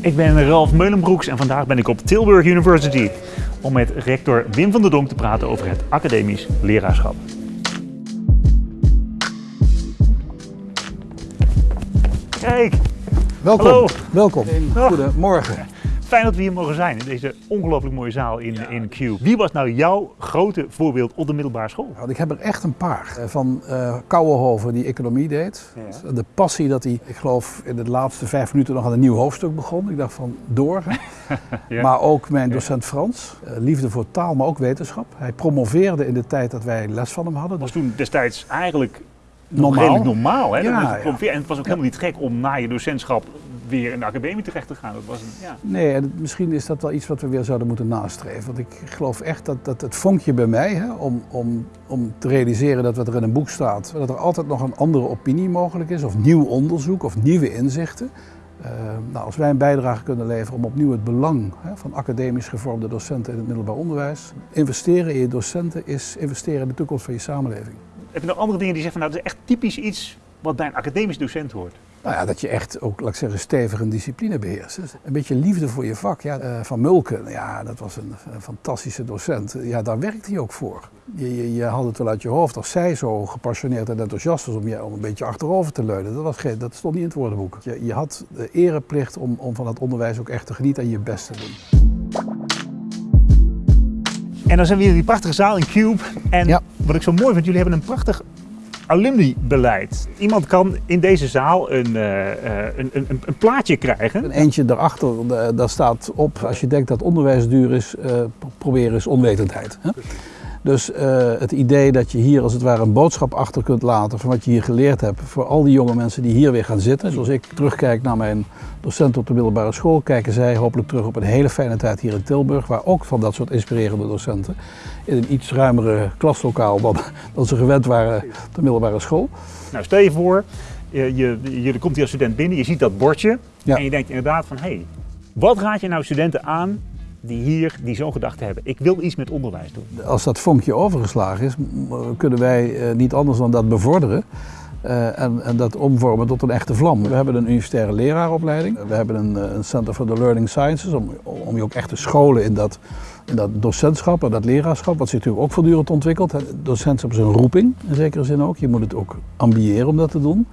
Ik ben Ralf Meulenbroeks en vandaag ben ik op Tilburg University om met rector Wim van der Donk te praten over het academisch leraarschap. Kijk, Welkom. Hallo. Welkom. Goedemorgen. Fijn dat we hier mogen zijn in deze ongelooflijk mooie zaal in, in Q. Wie was nou jouw grote voorbeeld op de middelbare school? Want ik heb er echt een paar. Eh, Van eh Kouwenhoven die economie deed. Ja. De passie dat hij, ik geloof, in de laatste vijf minuten nog aan een nieuw hoofdstuk begon. Ik dacht van door. Ja. Maar ook mijn docent Frans. Eh, liefde voor taal, maar ook wetenschap. Hij promoveerde in de tijd dat wij les van hem hadden. was Dus toen destijds eigenlijk nog Normaal. redelijk normaal. Hè? Ja. En het was ook helemaal niet gek om na je docentschap weer in de academie terecht te gaan. Dat was een, ja. Nee, en misschien is dat wel iets wat we weer zouden moeten nastreven. Want ik geloof echt dat, dat het vonkje bij mij, hè, om, om, om te realiseren dat wat er in een boek staat, dat er altijd nog een andere opinie mogelijk is, of nieuw onderzoek of nieuwe inzichten. Eh, nou, als wij een bijdrage kunnen leveren om opnieuw het belang hè, van academisch gevormde docenten in het middelbaar onderwijs. Investeren in je docenten is investeren in de toekomst van je samenleving. Heb je nog andere dingen die zeggen van nou, dat is echt typisch iets wat bij een academisch docent hoort? Nou ja, dat je echt ook, laat ik zeggen, stevig een discipline beheerst. Dus een beetje liefde voor je vak. Ja, eh, van Mulken, ja, dat was een, een fantastische docent. Ja, daar werkte hij ook voor. Je, je, je had het wel uit je hoofd als zij zo gepassioneerd en enthousiast was om je om een beetje achterover te leunen. Dat, was geen, dat stond niet in het woordenboek. Je, je had de ereplicht om, om van het onderwijs ook echt te genieten en je best te doen. En dan zijn we hier in die prachtige zaal in Cube. En Ja. wat ik zo mooi vind, jullie hebben een prachtig alumni-beleid. Iemand kan in deze zaal een, eh, eh, een, een, een, een plaatje krijgen. Een eentje daarachter, eh, daar staat op, als je denkt dat onderwijs duur is, pro- probeer eens onwetendheid. Dus eh, het idee dat je hier als het ware een boodschap achter kunt laten van wat je hier geleerd hebt voor al die jonge mensen die hier weer gaan zitten. Zoals ik terugkijk naar mijn docenten op de middelbare school, kijken zij hopelijk terug op een hele fijne tijd hier in Tilburg, waar ook van dat soort inspirerende docenten in een iets ruimere klaslokaal dan, dan ze gewend waren op de middelbare school. Nou, stel je voor, je, je, je komt hier als student binnen, je ziet dat bordje. Ja. En je denkt inderdaad van, hé, hey, wat raad je nou studenten aan die hier, die zo'n gedachte hebben? Ik wil iets met onderwijs doen. Als dat vonkje overgeslagen is, kunnen wij eh, niet anders dan dat bevorderen. eh, en, en dat omvormen tot een echte vlam. We hebben een universitaire leraaropleiding. We hebben een, eh, een Center for the Learning Sciences om, om je ook echt te scholen in dat, in dat docentschap en dat leraarschap, wat zich natuurlijk ook voortdurend ontwikkelt. Docentschap is een roeping, in zekere zin ook. Je moet het ook ambiëren om dat te doen.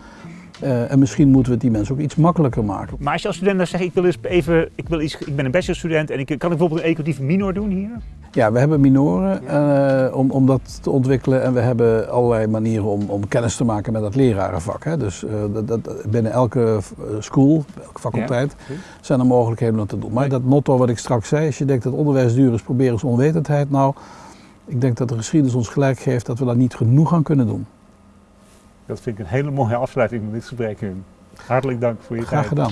Eh, en misschien moeten we het die mensen ook iets makkelijker maken. Maar als je als student dan zegt, ik wil eens even, ik, wil iets, ik ben een bachelorstudent en ik kan ik bijvoorbeeld een educatieve minor doen hier? Ja, we hebben minoren eh, om, om dat te ontwikkelen en we hebben allerlei manieren om, om kennis te maken met dat lerarenvak. Hè. Dus eh, dat, dat, binnen elke school, elke faculteit, Ja. zijn er mogelijkheden om dat te doen. Maar dat motto wat ik straks zei, als je denkt dat onderwijs duur is, probeer eens onwetendheid. Nou, ik denk dat de geschiedenis ons gelijk geeft dat we daar niet genoeg aan kunnen doen. Dat vind ik een hele mooie afsluiting van dit gesprek. Hartelijk dank voor je Graag tijd. gedaan.